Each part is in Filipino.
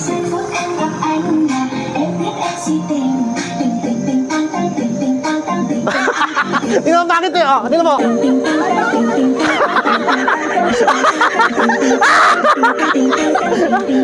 Giây phút em gặp anh là em biết em si tình Tình tình tình tăng tăng tình tình tăng tăng tình tình Tingnan mo bakit eh, oh. Tingnan mo.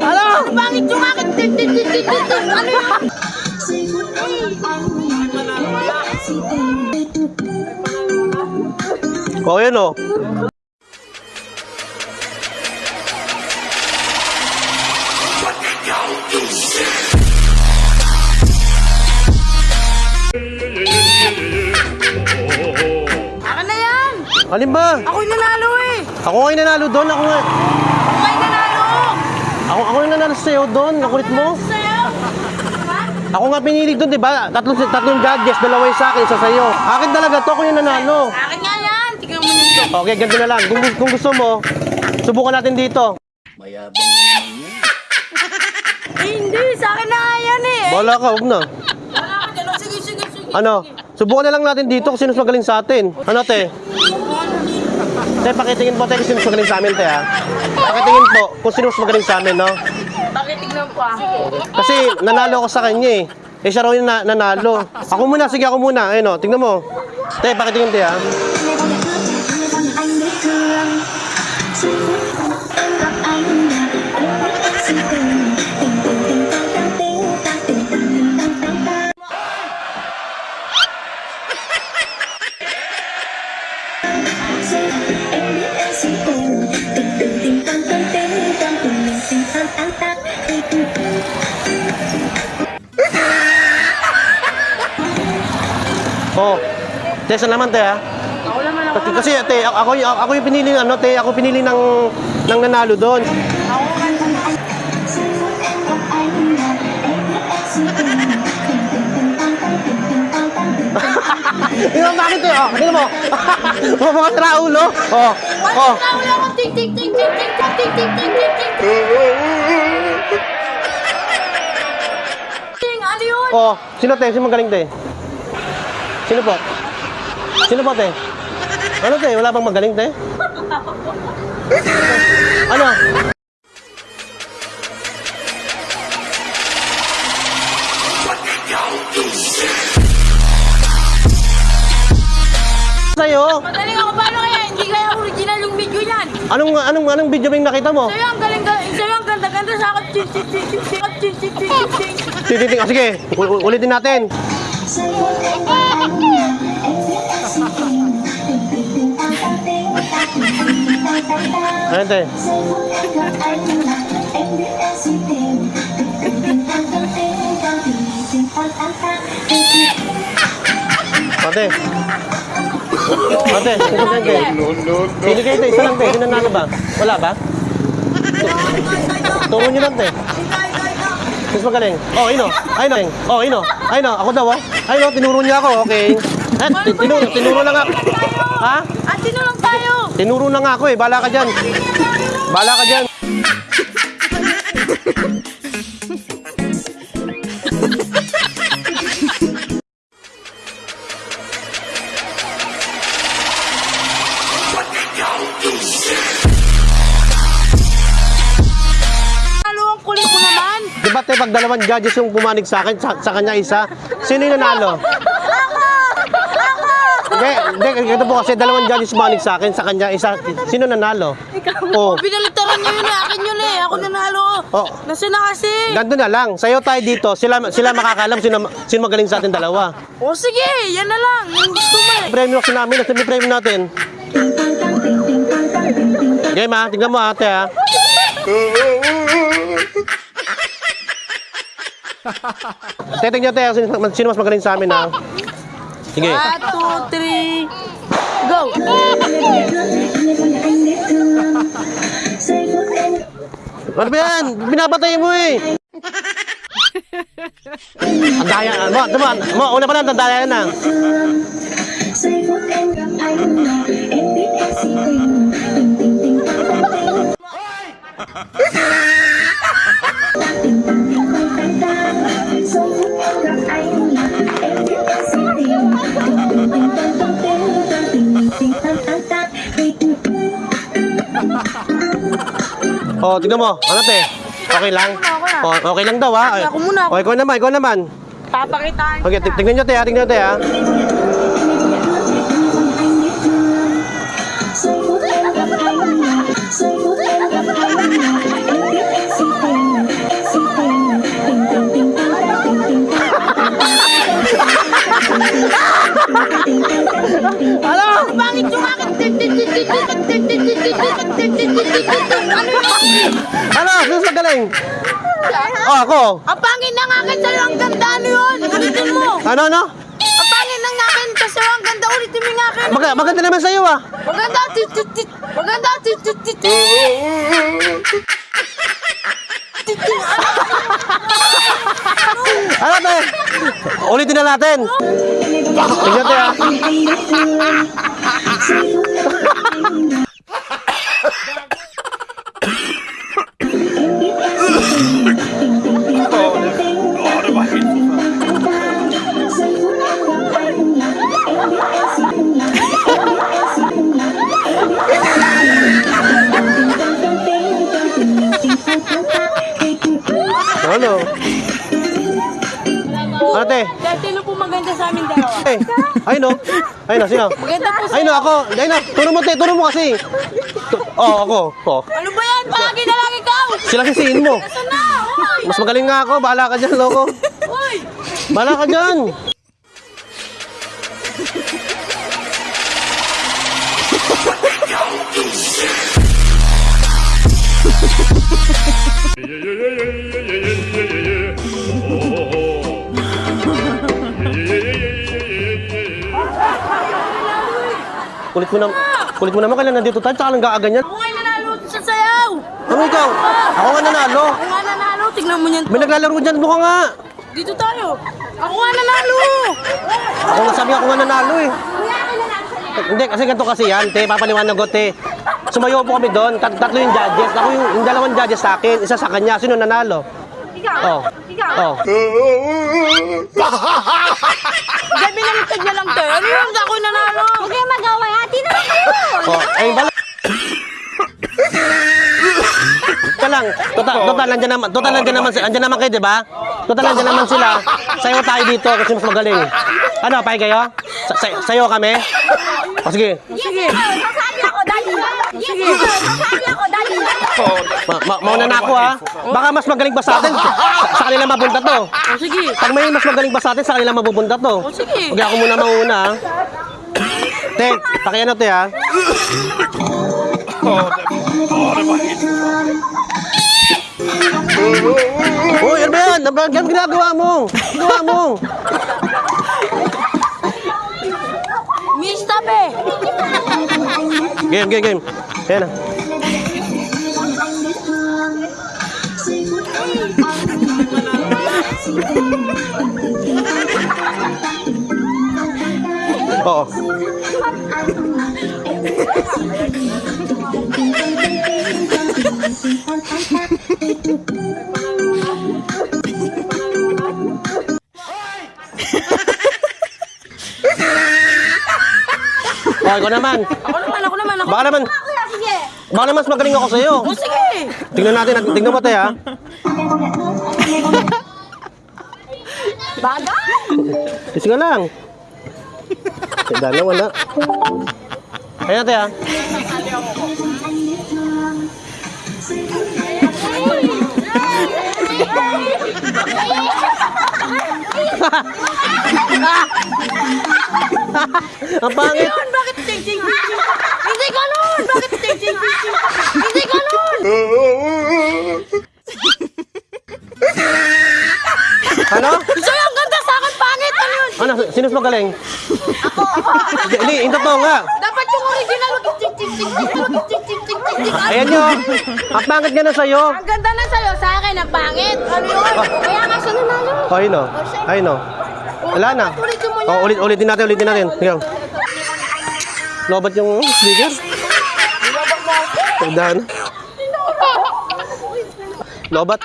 Ano? Bakit yung akin? Tin, tin, tin, tin, tin, tin. Ano yun? Oh, yun oh. Alin ba? Ako'y nanalo eh! Ako nga yung nanalo doon. Ako nga. Ako'y nanalo! Ako, ako yung nanalo sa'yo doon. Nakulit mo. Sa'yo! Ako nga pinili doon, di ba? Tatlong, tatlong judges, dalawa yung sa akin, isa sa'yo. Akin talaga to, ako yung nanalo. Akin nga yan! Tignan mo nito. Okay, ganito na lang. Kung, kung gusto mo, subukan natin dito. Eh, hindi! Sa akin na nga yan eh! Wala ka, huwag na. Wala ka dyan. Sige, sige, sige. Ano? Subukan na lang natin dito kung sino mas magaling sa atin. Ano, te? Te, pakitingin po, te, kung sino mas magaling sa amin, te, ha? Pakitingin po kung sino mas magaling sa amin, no? Bakit tignan pa? Kasi nanalo ako sa kanya, eh. Eh, siya raw yung na- nanalo. Ako muna, sige, ako muna. Ayun, oh, tingnan mo. Te, pakitingin, te, ha? anh biết thương Te, saan naman, te, ha? Ako naman ako. Kasi, kasi te, ako, ako, ako yung pinili ano, te, ako pinili ng ng nanalo doon. Tình Tingnan mo bakit eh, oh, tingnan mo. Mga sira ulo. Oh, oh. Wala ko ting ting ting ting ting ting ting ting ting ting ting ting Ano yun? Oh, sino te? Sino magaling te? Sino po? Sino po te? Ano te? Wala bang magaling te? Ano? Sa'yo? Madaling ako paano kaya? Hindi kaya original yung video yan. Anong anong anong video ba yung nakita mo? Sa'yo ang galing galing. Sa'yo ang ganda ganda sa akin. Ting ting ting ting ting ting ting. Tititing. Oh, sige, ul- ul- ulitin natin. Giây phút Tình tình Ate. Ate, sino ba kayo? Pili kayo, te. Isa lang, te. Sino nanalo ba? Wala ba? Turo nyo lang, te. Mas magaling. Oh, ino. Ay, no. Oh, ino. Ay, no. Ako daw, oh. Ay, no. Tinuro niya ako. Okay. Eh, ti- tinuro, tinuro na nga. Ha? At sino lang tayo? Tinuro na nga ako, eh. Bala ka dyan. Bala ka dyan. Ano ang kulit mo naman? Di ba, te, pag dalawang judges yung pumanig sa akin, sa, sa kanya isa, sino yung nanalo? Hindi, hindi, ito po kasi dalawang judges pumanig sa akin, sa kanya isa, sino nanalo? Oh. Binalitaran niyo yun eh. Akin yun eh. Ako nanalo. Oh. Nasaan na kasi? Ganto na lang, sa'yo tayo dito, sila sila makakalam sino, sino magaling sa atin dalawa. O sige, yan na lang. Yung gusto mo eh. Premyo kasi namin, nasa may premyo natin. Game ha, tingnan mo ate ha. Teting nyo tayo, sino, sino mas magaling sa amin ha? Sige. One, two, three, go! Mo eh! Tandaya. Mo, diba? Mo, una pa lang, tandaya na. Hoy! Oh, tingnan mo. Ano te? Okay lang? Oh, okay lang daw ha? Ako muna, ako. Oh, ikaw naman, ikaw naman. Papakitaan Okay, kita. tignan nyo te ha, tignan nyo te ha. Giây Ano yun? Ano? Sino mas magaling? Oh, ako. Ang pangit ng akin sa'yo, ang ganda ano yun? Ulitin mo. Ano, ano? Ang pangit ng akin kasi ang ganda, ulitin mo yung akin. Mag maganda naman sa'yo ah. Maganda. Maganda. Ano te? Ulitin na natin. Tignan te Ano te? Dahil sino po maganda sa amin dalawa? Eh, ay no. Ay no, sino? Maganda po Ay no, ako. Ay no, turo mo te, turo mo kasi. Tu- Oo, oh, ako. Oh. Ano ba yan? Pagi na lang ikaw! Sila sisihin mo. Nasaan na? Hoy! Mas magaling nga ako, bahala ka dyan, loko. Hoy! Bahala ka dyan. Kulit mo na, kulit mo naman kailan nandito tayo, tsaka lang gaaganyan. Ako nga nanalo sa sayaw! Ano ikaw? Ako nga nanalo. Ako nga nanalo, tignan mo yan. May naglalaro dyan, mukha nga. Dito tayo. Ako nga nanalo! Ako nga sabi ako nga nanalo eh. Hindi, kasi ganito kasi yan, te, papaliwanag ko, te. Sumayo po kami doon, tat tatlo yung judges. Ako yung, yung dalawang judges sa akin, isa sa kanya. Sino nanalo? Ikaw? Oh. Ikaw? Oh. Dahil binaliktad niya lang tayo. Ano yun? Ako nanalo. Huwag kayong mag-away. Hati na lang kayo. Oh, ay bala. Ika lang, total, total, nandiyan naman, total, nandiyan naman, nandiyan naman kayo, di ba? Total, nandiyan naman sila. Sayo tayo dito kasi mas magaling. Ano, pay kayo? Sa, sa, sayo kami? O sige, Sige. Sasali ako, dali. Sige. Sasali ako. Ma, ma, mauna na ako ha. Baka mas magaling pa sa atin, sa, sa kanila mabunta to. O sige. Pag may mas magaling pa sa atin, sa kanila mabubunta to. O sige. Huwag ako muna mauna ha. Te, pakiano te ha. Uy, ano ba yan? Ano ba yan ginagawa mo? Ginagawa mo? Miss Tabe. Game, game, game. Ayan na. Oo. Oh, ikaw naman. Ako naman, ako naman, ako. Baka naman, Sige. baka naman mas magaling ako sa'yo. O sige. Tingnan natin, tingnan mo tayo ha. Bagay. Kasi nga lang. Dala, wala. Ayan natin ha. Ang pangit. Yun, bakit ting ting ting? Hindi ganun! Bakit ting ting ting? Hindi ganun! Ano? Ano? Sino's magaling? Ako, ako. Hindi, yung totoo nga. Dapat yung original. Ayan yun. Ang pangit nga na sa'yo. Ang ganda na sa'yo. Sa akin, ang pangit. Ano yun? Kaya nga siya nanalo. Oh, ayun oh. oh, o. Ayun o. Wala na. Oh, ulit, ulitin natin, ulitin natin. Tingnan. Lobat yung speaker. Lobat na. Lobat.